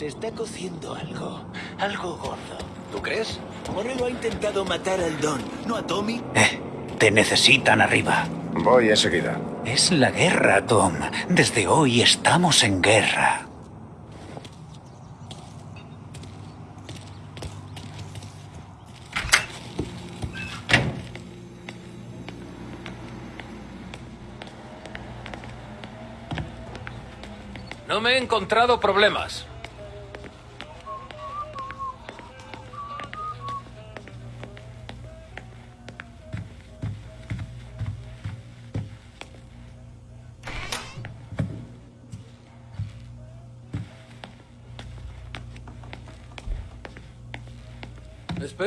Se está cociendo algo. Algo gordo. ¿Tú crees? Morello ha intentado matar al Don, ¿no a Tommy? Eh, te necesitan arriba. Voy enseguida. Es la guerra, Tom. Desde hoy estamos en guerra. No me he encontrado problemas.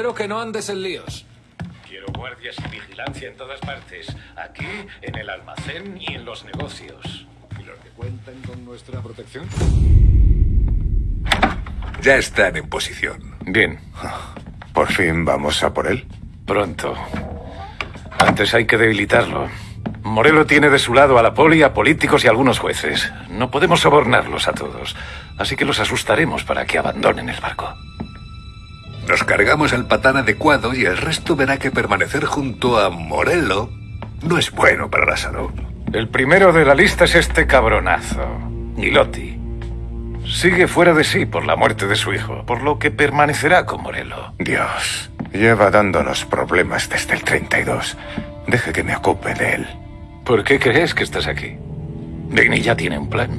Espero que no andes en líos. Quiero guardias y vigilancia en todas partes. Aquí, en el almacén y en los negocios. ¿Y los que cuentan con nuestra protección? Ya están en posición. Bien. ¿Por fin vamos a por él? Pronto. Antes hay que debilitarlo. Morelo tiene de su lado a la poli, a políticos y a algunos jueces. No podemos sobornarlos a todos. Así que los asustaremos para que abandonen el barco. Nos cargamos al patán adecuado y el resto verá que permanecer junto a Morello no es bueno para la salud. El primero de la lista es este cabronazo, Gilotti. Sigue fuera de sí por la muerte de su hijo, por lo que permanecerá con Morello. Dios, lleva dándonos problemas desde el 32. Deje que me ocupe de él. ¿Por qué crees que estás aquí? Digny ya tiene un plan.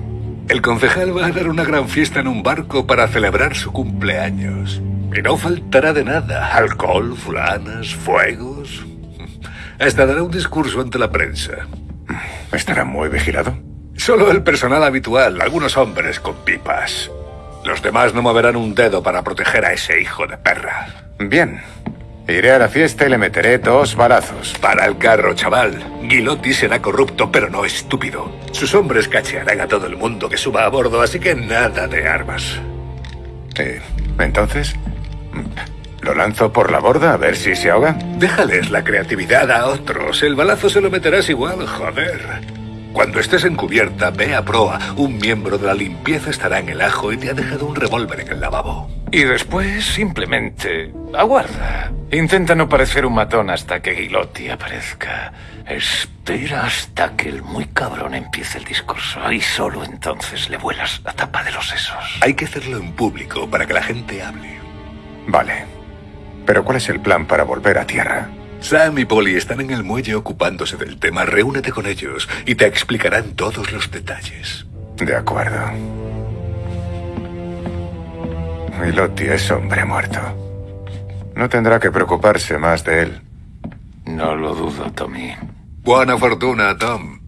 El concejal va a dar una gran fiesta en un barco para celebrar su cumpleaños. Y no faltará de nada. Alcohol, fulanas, fuegos. Hasta dará un discurso ante la prensa. ¿Estará muy vigilado? Solo el personal habitual, algunos hombres con pipas. Los demás no moverán un dedo para proteger a ese hijo de perra. Bien. Iré a la fiesta y le meteré dos balazos. Para el carro, chaval. Gilotti será corrupto, pero no estúpido. Sus hombres cachearán a todo el mundo que suba a bordo, así que nada de armas. Entonces, ¿lo lanzo por la borda a ver si se ahoga? Déjales la creatividad a otros. El balazo se lo meterás igual, joder. Cuando estés en cubierta, ve a proa. Un miembro de la limpieza estará en el ajo y te ha dejado un revólver en el lavabo. Y después, simplemente, aguarda. Intenta no parecer un matón hasta que Gilotti aparezca. Espera hasta que el muy cabrón empiece el discurso. Y solo entonces le vuelas la tapa de los sesos. Hay que hacerlo en público para que la gente hable. Vale. Pero ¿cuál es el plan para volver a tierra? Sam y Polly están en el muelle ocupándose del tema. Reúnete con ellos y te explicarán todos los detalles. De acuerdo. Milotti es hombre muerto. No tendrá que preocuparse más de él. No lo dudo, Tommy. Buena fortuna, Tom.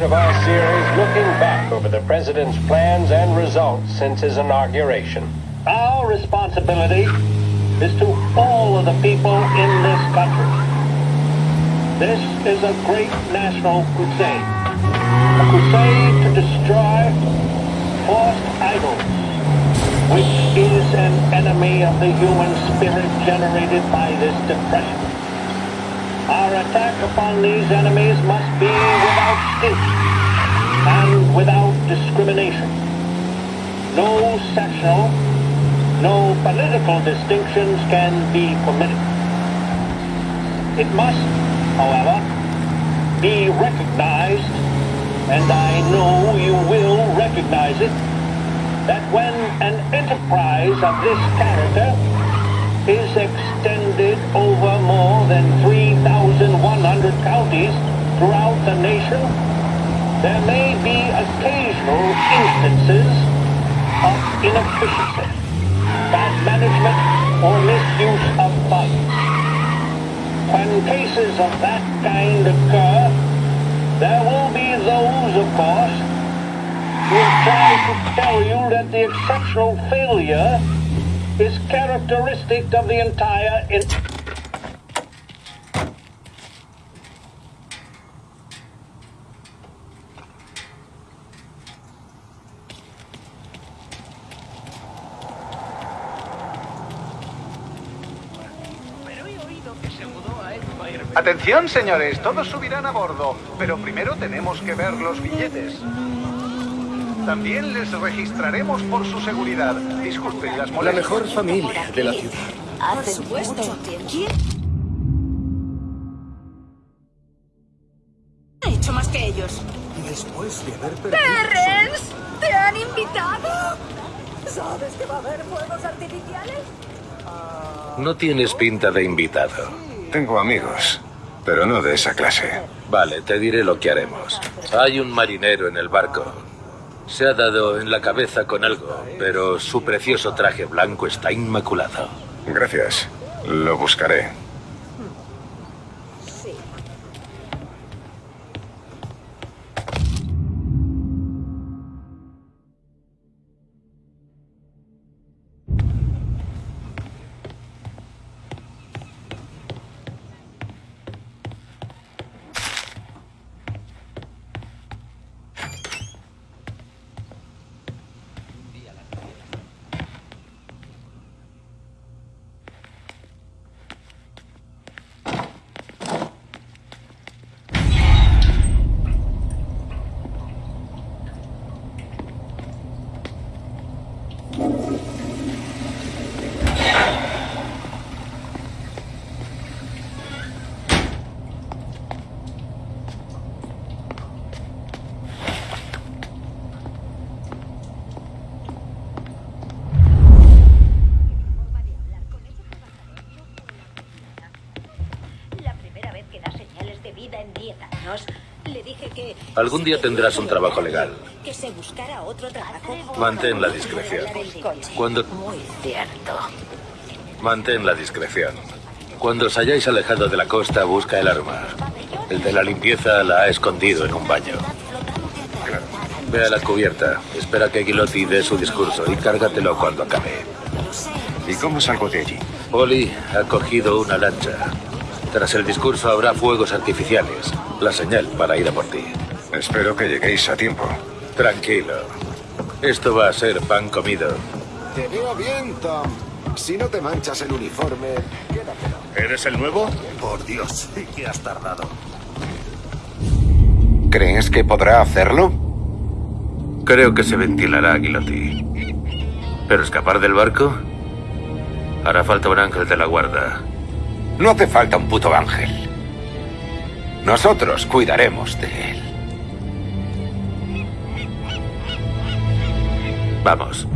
Part of our series looking back over the president's plans and results since his inauguration. Our responsibility is to all of the people in this country. This is a great national crusade. A crusade to destroy false idols, which is an enemy of the human spirit generated by this depression. Our attack upon these enemies must be without stint and without discrimination. No sectional, no political distinctions can be permitted. It must, however, be recognized, and I know you will recognize it, that when an enterprise of this character is extended over more than 3,100 counties throughout the nation, there may be occasional instances of inefficiency, bad management, or misuse of funds. When cases of that kind occur, there will be those, of course, who try to tell you that the exceptional failure is characteristic of the entire... In- Atención, señores, todos subirán a bordo, pero primero tenemos que ver los billetes. También les registraremos por su seguridad. Disculpen las La molestias. mejor familia de la ciudad. Hace mucho tiempo. ¿Quién ha hecho más que ellos? Después de haber perdido... ¡Terrence! ¿Te han invitado? ¿Sabes que va a haber fuegos artificiales? No tienes pinta de invitado. Tengo amigos, pero no de esa clase. Vale, te diré lo que haremos. Hay un marinero en el barco. Se ha dado en la cabeza con algo, pero su precioso traje blanco está inmaculado. Gracias. Lo buscaré. Sí. La primera vez que da señales de vida en 10 años, le dije que... Algún día tendrás un trabajo legal. Que se buscara otro trabajo. Mantén la discreción. Cuando... Muy cierto. Mantén la discreción. Cuando os hayáis alejado de la costa, busca el arma. El de la limpieza la ha escondido en un baño. Ve a la cubierta, espera que Gilotti dé su discurso y cárgatelo cuando acabe. ¿Y cómo salgo de allí? Oli ha cogido una lancha. Tras el discurso habrá fuegos artificiales, la señal para ir a por ti. Espero que lleguéis a tiempo. Tranquilo. Esto va a ser pan comido. Te veo bien, Tom. Si no te manchas el uniforme, quédatelo. ¿Eres el nuevo? Por Dios, que has tardado. ¿Crees que podrá hacerlo? Creo que se ventilará, Gilotti. ¿Pero escapar del barco? Hará falta un ángel de la guarda. No hace falta un puto ángel. Nosotros cuidaremos de él. Vamos.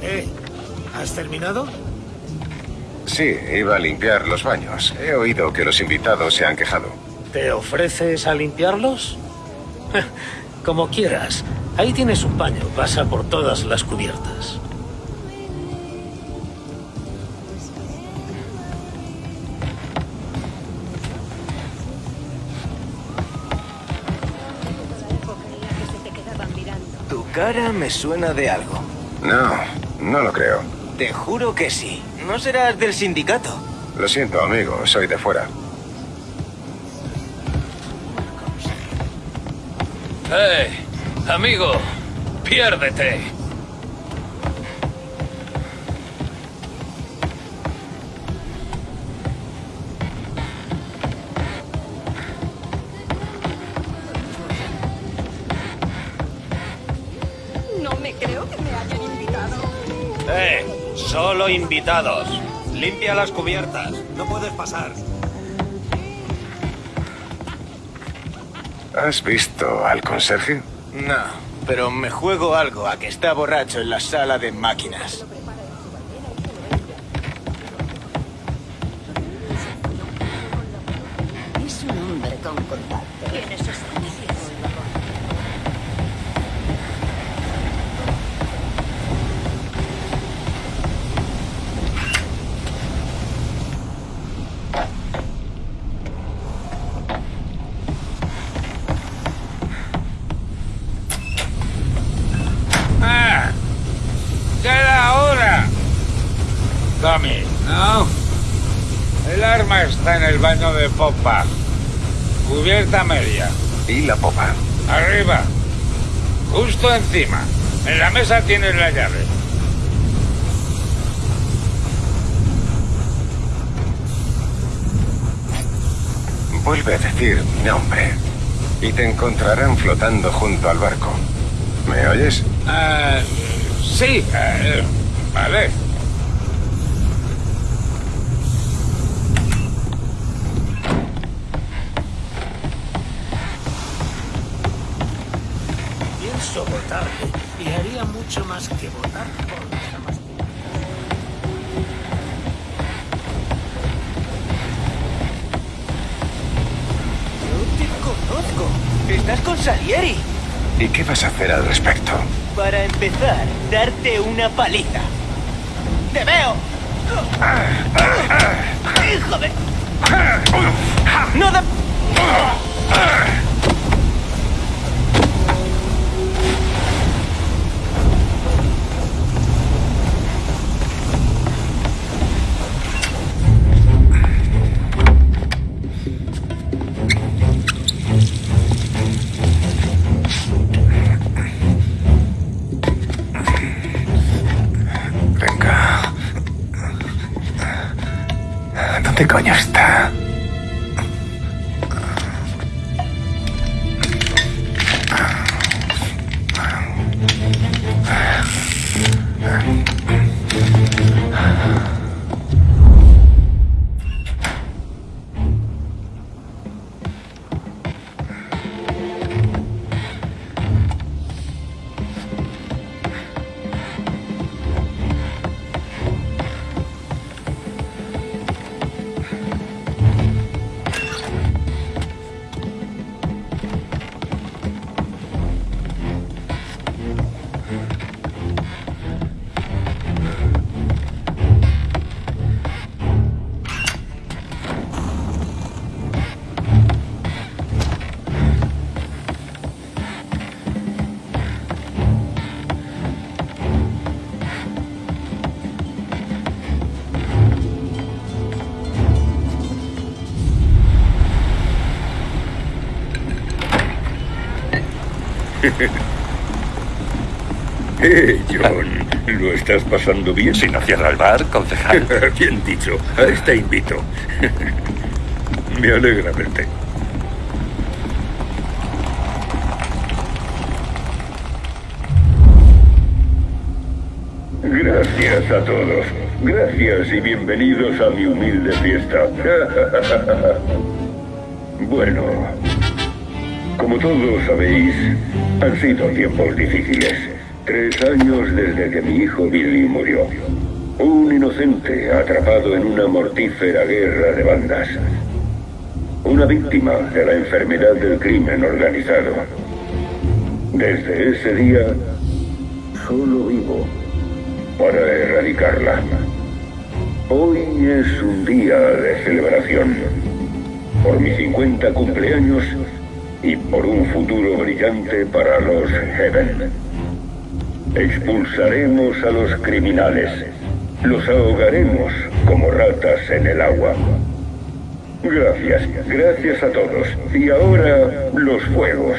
Eh, ¿has terminado? Sí, iba a limpiar los baños. He oído que los invitados se han quejado. ¿Te ofreces a limpiarlos? Como quieras. Ahí tienes un paño. Pasa por todas las cubiertas. Tu cara me suena de algo. No, no lo creo. Te juro que sí. No serás del sindicato. Lo siento, amigo, soy de fuera. ¡Eh! Amigo, piérdete. No me creo que me hayan invitado. ¡Eh! Solo invitados. Limpia las cubiertas. No puedes pasar. ¿Has visto al conserje? No, pero me juego algo a que está borracho en la sala de máquinas. Es un hombre con contacto. ¡Ah! ¡Ya era hora! Tommy, ¿no? El arma está en el baño de popa. Cubierta media. ¿Y la popa? Arriba. Justo encima. En la mesa tienes la llave. Vuelve a decir mi nombre y te encontrarán flotando junto al barco. ¿Me oyes? Ah, sí, eh, vale. Haría mucho más que votar por jamás. No te conozco. Estás con Salieri. ¿Y qué vas a hacer al respecto? Para empezar, darte una paliza. ¡Te veo! ¡Hijo de... ¡No da... Eh, John, ¿lo estás pasando bien? Si no cierra el bar, concejal. bien dicho, a este invito. Me alegra verte. Gracias a todos. Gracias y bienvenidos a mi humilde fiesta. bueno, como todos sabéis, han sido tiempos difíciles. Tres años desde que mi hijo Billy murió. Un inocente atrapado en una mortífera guerra de bandas. Una víctima de la enfermedad del crimen organizado. Desde ese día, solo vivo para erradicarla. Hoy es un día de celebración. Por mi 50 cumpleaños y por un futuro brillante para los Heaven. Expulsaremos a los criminales. Los ahogaremos como ratas en el agua. Gracias, gracias a todos. Y ahora los fuegos.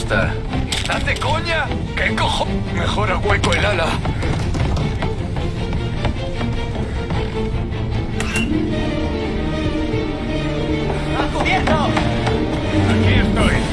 ¿Estás de coña? ¿Qué cojo? Mejor a hueco el ala. ¡A cubierto! Aquí estoy.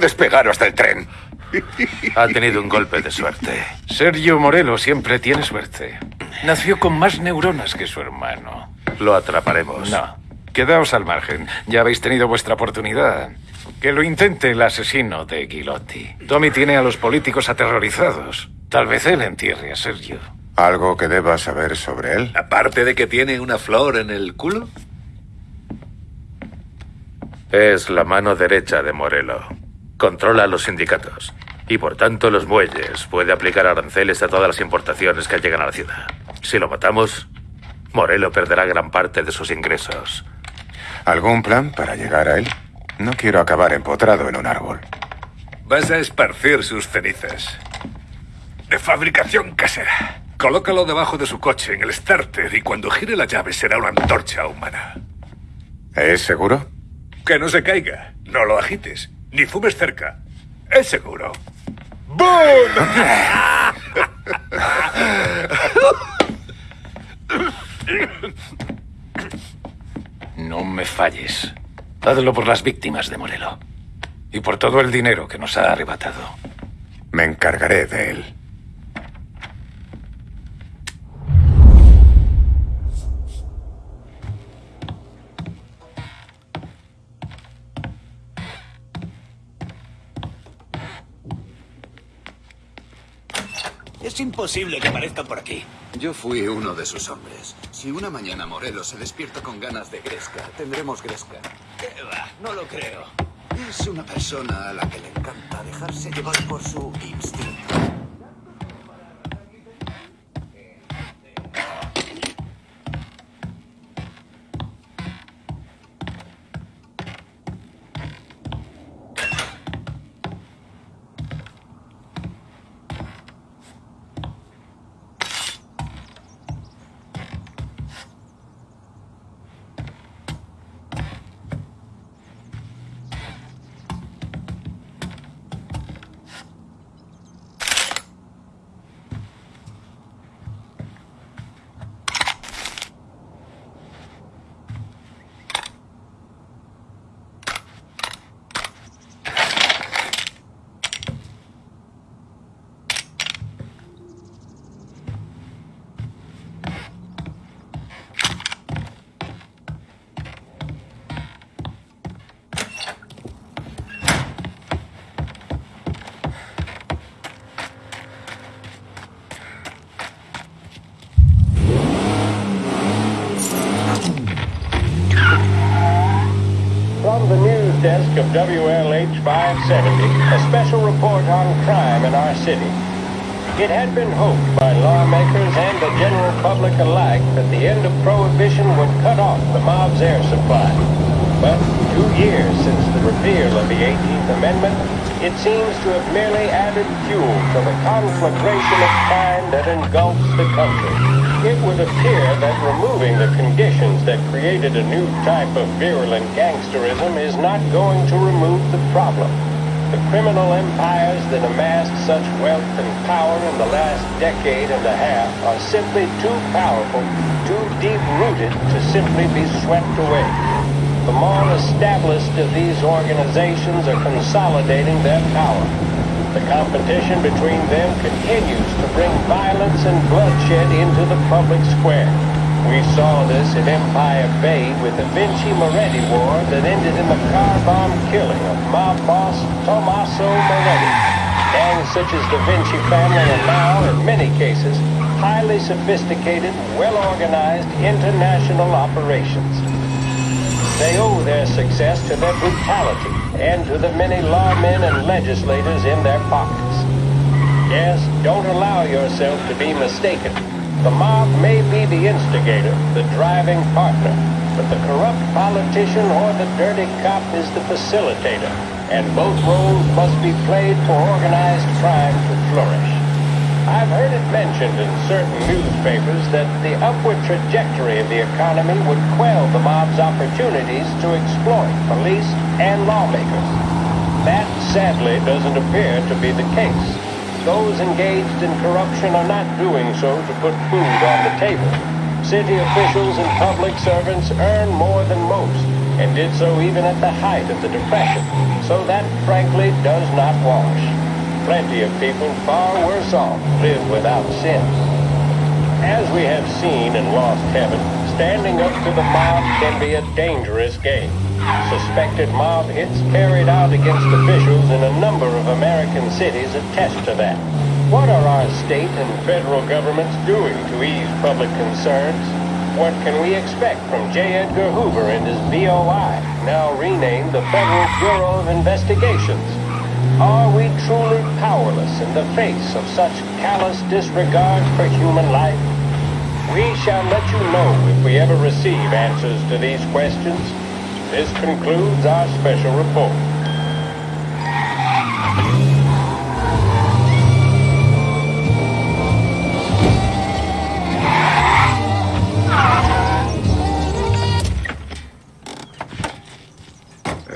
Despegar hasta el tren. Ha tenido un golpe de suerte. Sergio Morelo siempre tiene suerte. Nació con más neuronas que su hermano. Lo atraparemos. No. Quedaos al margen. Ya habéis tenido vuestra oportunidad. Que lo intente el asesino de Gilotti. Tommy tiene a los políticos aterrorizados. Tal vez él entierre a Sergio. ¿Algo que deba saber sobre él? Aparte de que tiene una flor en el culo. Es la mano derecha de Morelo. Controla los sindicatos. Y por tanto los muelles. Puede aplicar aranceles a todas las importaciones que llegan a la ciudad. Si lo matamos, Morelo perderá gran parte de sus ingresos. ¿Algún plan para llegar a él? No quiero acabar empotrado en un árbol. Vas a esparcir sus cenizas. De fabricación casera. Colócalo debajo de su coche en el starter y cuando gire la llave será una antorcha humana. ¿Es seguro? Que no se caiga. No lo agites. Ni fumes cerca. Es seguro. No me falles. Hazlo por las víctimas de Morelo. Y por todo el dinero que nos ha arrebatado. Me encargaré de él. Es imposible que aparezcan por aquí. Yo fui uno de sus hombres. Si una mañana Morelos se despierta con ganas de Gresca, tendremos Gresca. ¿Qué va? No lo creo. Es una persona a la que le encanta dejarse llevar por su instinto. Desk of WLH 570, a special report on crime in our city. It had been hoped by lawmakers and the general public alike that the end of Prohibition would cut off the mob's air supply. But two years since the repeal of the 18th Amendment, it seems to have merely added fuel to the conflagration of crime that engulfs the country. It would appear that removing created a new type of virulent gangsterism is not going to remove the problem. The criminal empires that amassed such wealth and power in the last decade and a half are simply too powerful, too deep-rooted to simply be swept away. The more established of these organizations are consolidating their power. The competition between them continues to bring violence and bloodshed into the public square. We saw this in Empire Bay with the Vinci Moretti War that ended in the car bomb killing of mob boss Tommaso Moretti. Gangs such as the Vinci family are now, in many cases, highly sophisticated, well-organized international operations. They owe their success to their brutality and to the many lawmen and legislators in their pockets. Yes, don't allow yourself to be mistaken. The mob may be the instigator, the driving partner, but the corrupt politician or the dirty cop is the facilitator, and both roles must be played for organized crime to flourish. I've heard it mentioned in certain newspapers that the upward trajectory of the economy would quell the mob's opportunities to exploit police and lawmakers. That, sadly, doesn't appear to be the case. Those engaged in corruption are not doing so to put food on the table. City officials and public servants earn more than most, and did so even at the height of the Depression. So that, frankly, does not wash. Plenty of people far worse off live without sin. As we have seen in Lost Heaven, standing up to the mob can be a dangerous game. Suspected mob hits carried out against officials in a number of American cities attest to that. What are our state and federal governments doing to ease public concerns? What can we expect from J. Edgar Hoover and his BOI, now renamed the Federal Bureau of Investigations? Are we truly powerless in the face of such callous disregard for human life? We shall let you know if we ever receive answers to these questions. This concludes our special report.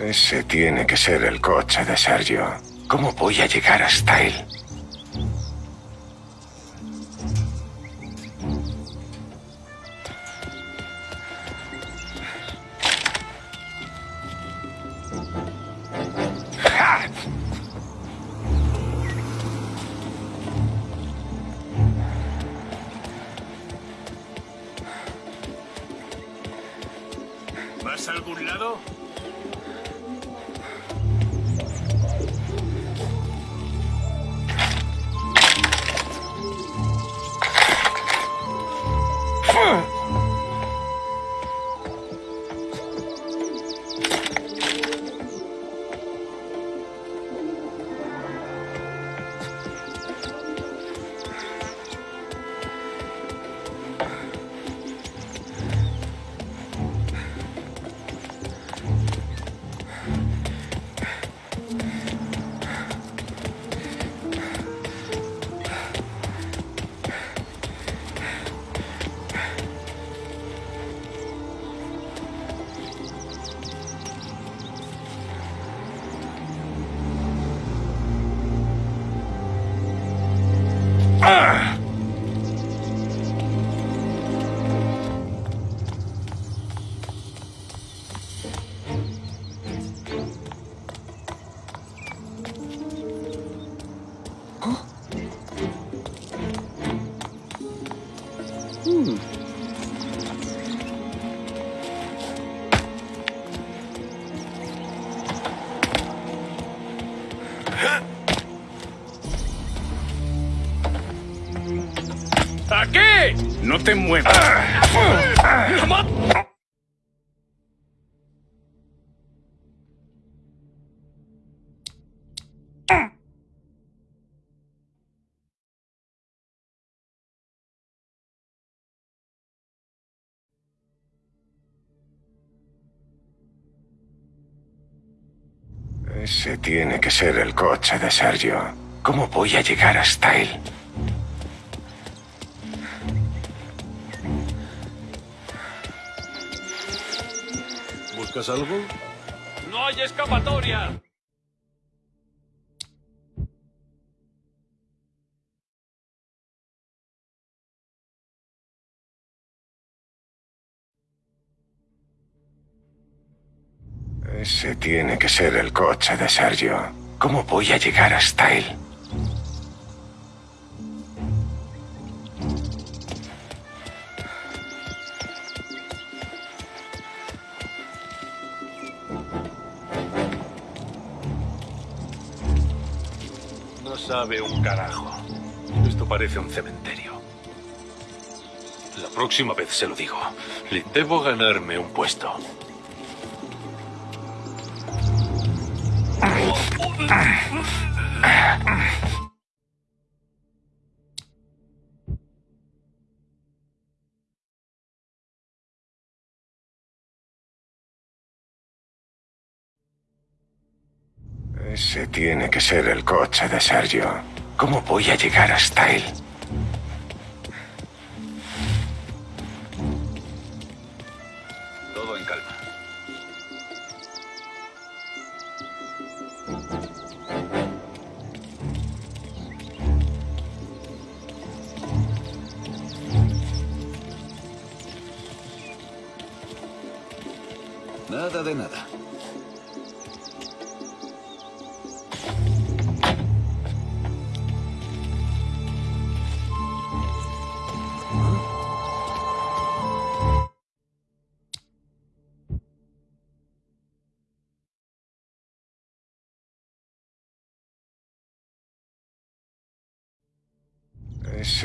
Ese tiene que ser el coche de Sergio. ¿Cómo voy a llegar hasta él? Algún lado? No te muevas. Ese tiene que ser el coche de Sergio. ¿Cómo voy a llegar hasta él? ¿Buscas algo? ¡No hay escapatoria! Ese tiene que ser el coche de Sergio. ¿Cómo voy a llegar hasta él? Sabe un carajo. Esto parece un cementerio. La próxima vez se lo digo. Le debo ganarme un puesto. Ese tiene que ser el coche de Sergio. ¿Cómo voy a llegar hasta él?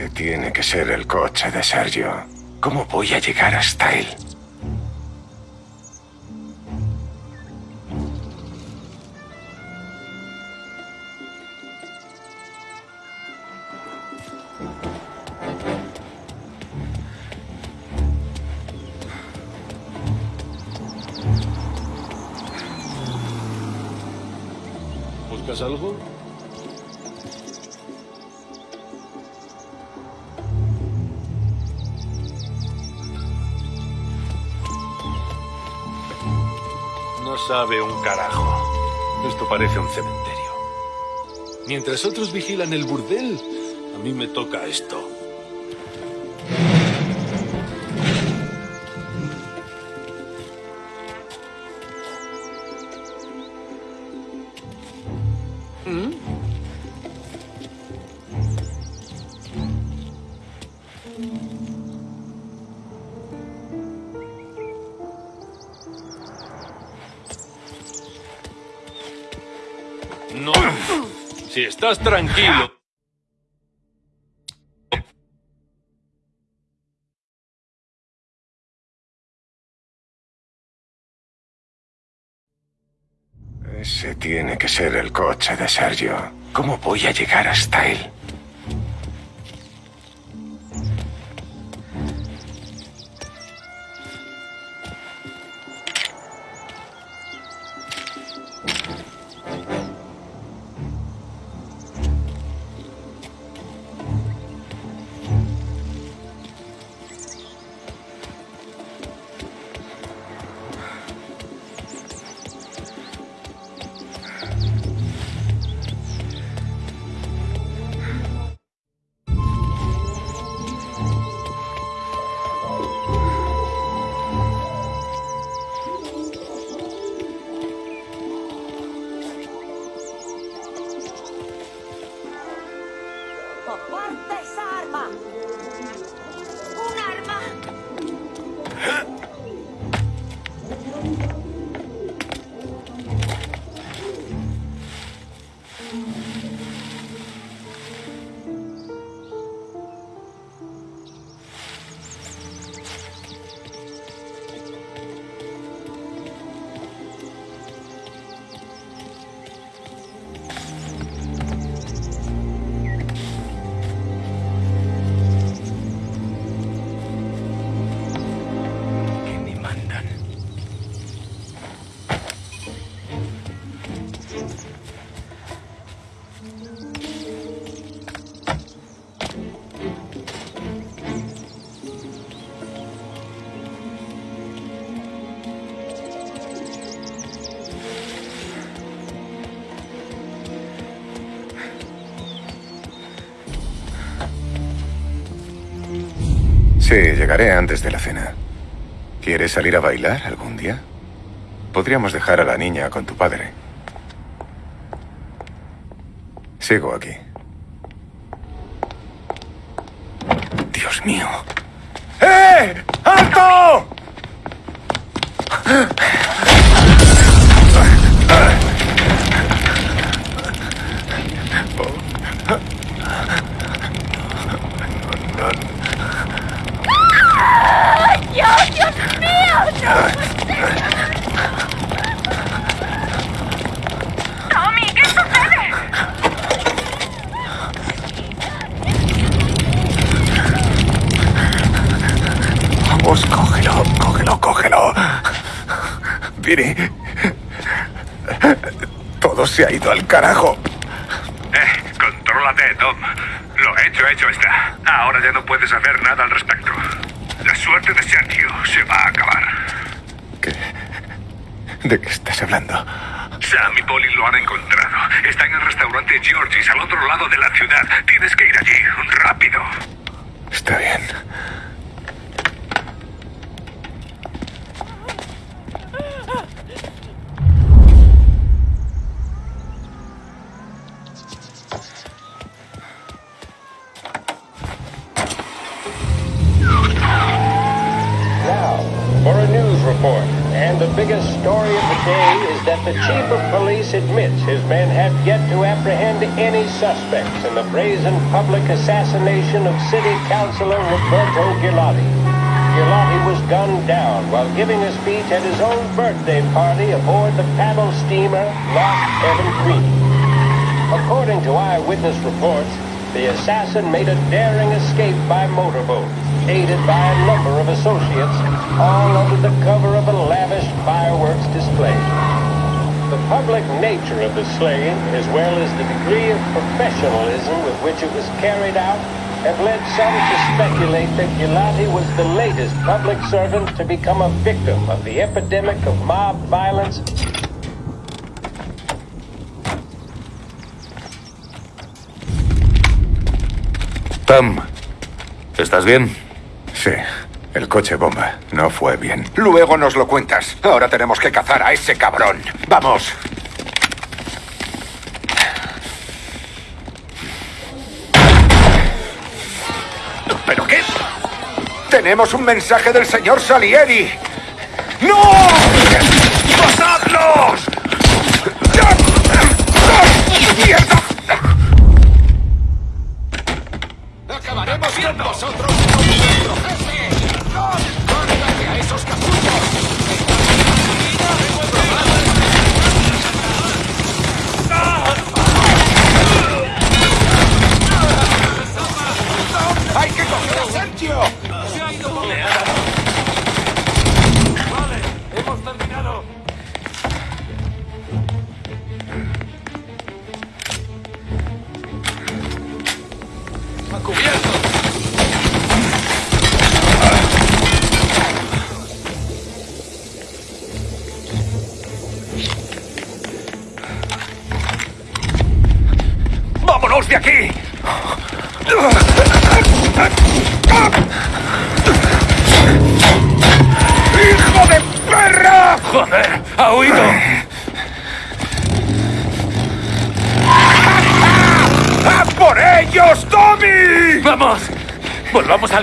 Tiene que ser el coche de Sergio. ¿Cómo voy a llegar hasta él? ¿Buscas algo? Sabe un carajo. Esto parece un cementerio. Mientras otros vigilan el burdel, a mí me toca esto. Tranquilo. Ese tiene que ser el coche de Sergio. ¿Cómo voy a llegar hasta él? Sí, llegaré antes de la cena. ¿Quieres salir a bailar algún día? Podríamos dejar a la niña con tu padre. Sigo aquí. Dios mío. ¡Eh! ¡Alto! Viri. Todo se ha ido al carajo. Eh, contrólate, Tom. Lo hecho, hecho está. Ahora ya no puedes hacer nada al respecto. La suerte de Sergio se va a acabar. ¿De qué estás hablando? Sam y Polly lo han encontrado. Está en el restaurante Georgie's al otro lado de la ciudad. Tienes que the chief of police admits his men have yet to apprehend any suspects in the brazen public assassination of city councilor Roberto Gilotti. Gilotti was gunned down while giving a speech at his own birthday party aboard the paddle steamer Lost Heaven Queen. According to eyewitness reports, the assassin made a daring escape by motorboat, aided by a number of associates, all under the cover of a lavish fireworks display. The public nature of the slaying, as well as the degree of professionalism with which it was carried out, have led some to speculate that Gilati was the latest public servant to become a victim of the epidemic of mob violence Tom, ¿estás bien? Sí, el coche bomba no fue bien. Luego nos lo cuentas. Ahora tenemos que cazar a ese cabrón. ¡Vamos! ¿Pero qué? Tenemos un mensaje del señor Salieri. ¡No! ¡Pasadlos! ¡Mierda! Acabaremos con vosotros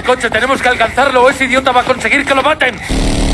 coche, tenemos que alcanzarlo o ese idiota va a conseguir que lo maten.